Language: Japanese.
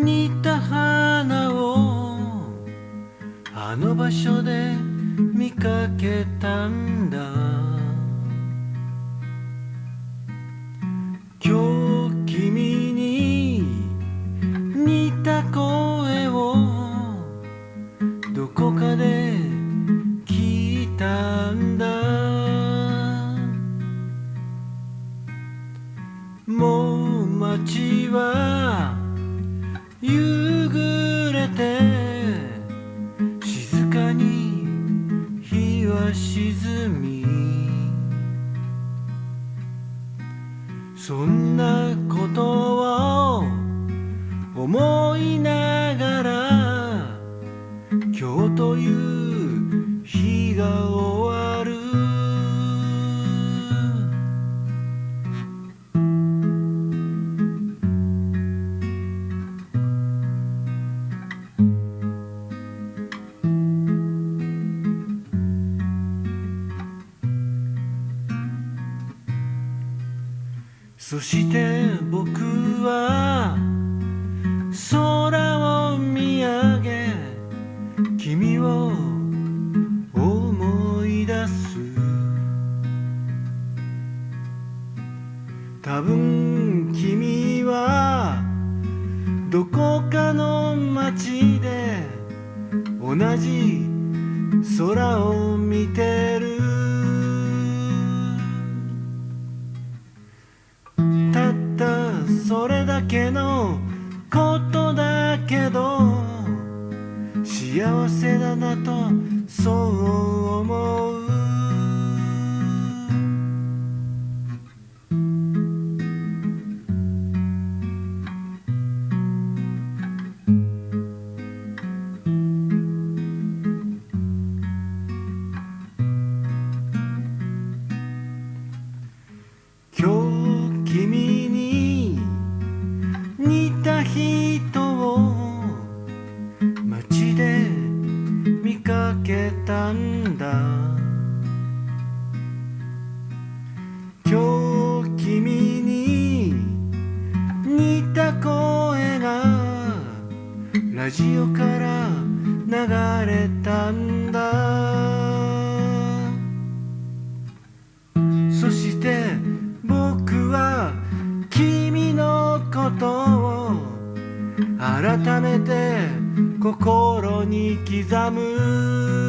似た花をあの場所で見かけたんだ。今日君に似た声をどこかで聞いたんだ。もう街は夕暮れて静かに日は沈みそんなことを思いながら今日という日が終そして僕は空を見上げ君を思い出す。多分君はどこかの街で同じ空を見てそれだけのことだけど幸せだなとそう思う。今日君にたんだ。今日君に似た声がラジオから流れたんだ。そして僕は君のことを改めて心に刻む。